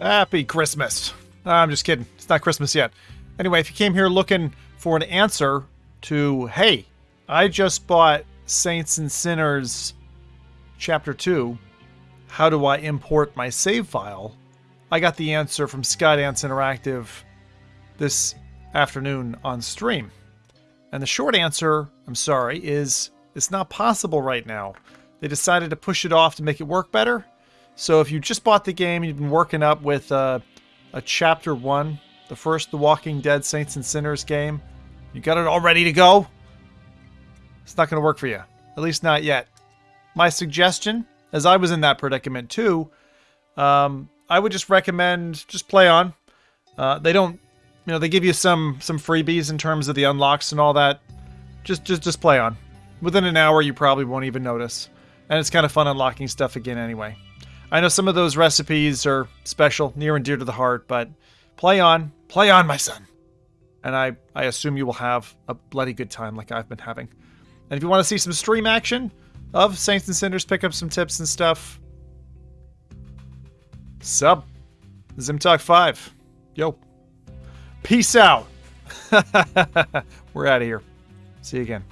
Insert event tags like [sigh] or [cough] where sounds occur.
Happy Christmas. I'm just kidding. It's not Christmas yet. Anyway, if you came here looking for an answer to, hey, I just bought Saints and Sinners Chapter 2, how do I import my save file? I got the answer from Skydance Interactive this afternoon on stream. And the short answer, I'm sorry, is it's not possible right now. They decided to push it off to make it work better. So if you just bought the game, you've been working up with uh, a chapter one, the first The Walking Dead Saints and Sinners game, you got it all ready to go, it's not going to work for you. At least not yet. My suggestion, as I was in that predicament too, um, I would just recommend just play on. Uh, they don't, you know, they give you some some freebies in terms of the unlocks and all that. Just just just play on. Within an hour, you probably won't even notice, and it's kind of fun unlocking stuff again anyway. I know some of those recipes are special, near and dear to the heart, but play on, play on, my son. And I, I assume you will have a bloody good time like I've been having. And if you want to see some stream action of Saints and Sinners, pick up some tips and stuff, sub Zimtalk 5. Yo. Peace out. [laughs] We're out of here. See you again.